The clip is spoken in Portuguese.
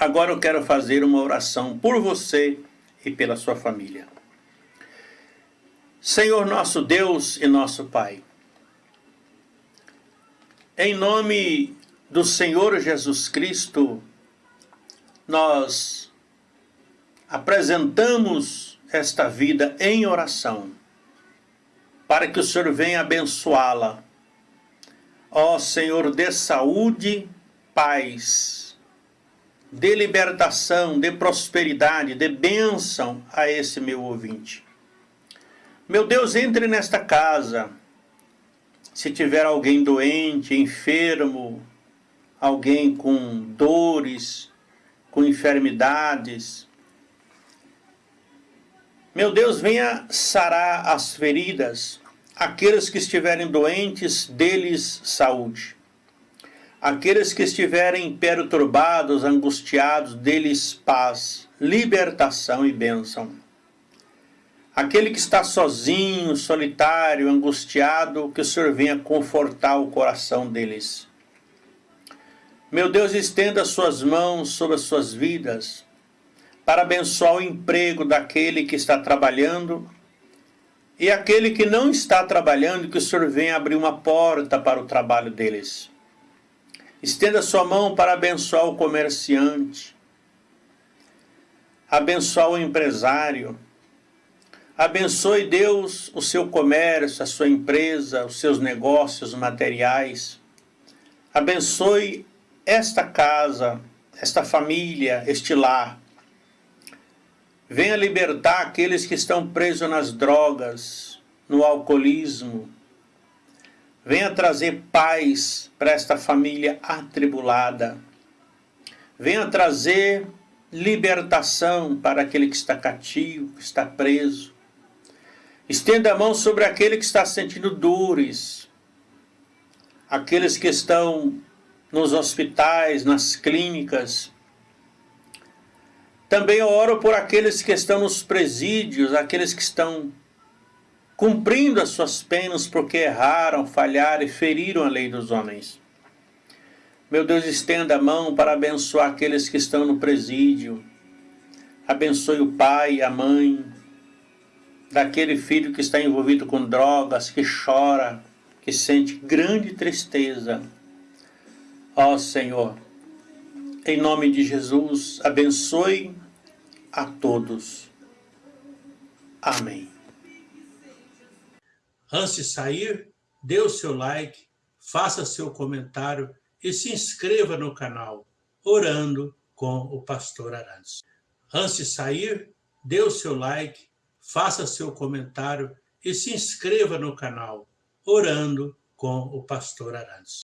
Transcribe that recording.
Agora eu quero fazer uma oração por você e pela sua família. Senhor nosso Deus e nosso Pai, em nome do Senhor Jesus Cristo, nós apresentamos esta vida em oração, para que o Senhor venha abençoá-la. Ó Senhor, dê saúde, paz, dê libertação, dê prosperidade, dê bênção a esse meu ouvinte. Meu Deus, entre nesta casa, se tiver alguém doente, enfermo, alguém com dores, com enfermidades, meu Deus, venha sarar as feridas, aqueles que estiverem doentes, deles saúde. Aqueles que estiverem perturbados, angustiados, deles paz, libertação e bênção. Aquele que está sozinho, solitário, angustiado, que o Senhor venha confortar o coração deles. Meu Deus, estenda suas mãos sobre as suas vidas, para abençoar o emprego daquele que está trabalhando e aquele que não está trabalhando, que o Senhor venha abrir uma porta para o trabalho deles. Estenda sua mão para abençoar o comerciante, abençoar o empresário, Abençoe Deus o seu comércio, a sua empresa, os seus negócios materiais. Abençoe esta casa, esta família, este lar. Venha libertar aqueles que estão presos nas drogas, no alcoolismo. Venha trazer paz para esta família atribulada. Venha trazer libertação para aquele que está cativo, que está preso. Estenda a mão sobre aquele que está sentindo dores, aqueles que estão nos hospitais, nas clínicas. Também oro por aqueles que estão nos presídios, aqueles que estão cumprindo as suas penas porque erraram, falharam e feriram a lei dos homens. Meu Deus, estenda a mão para abençoar aqueles que estão no presídio. Abençoe o pai, a mãe, daquele filho que está envolvido com drogas, que chora, que sente grande tristeza. Ó Senhor, em nome de Jesus, abençoe a todos. Amém. Antes de sair, dê o seu like, faça seu comentário e se inscreva no canal Orando com o Pastor Arantes. Antes de sair, dê o seu like, faça seu comentário e se inscreva no canal Orando com o Pastor Arantes.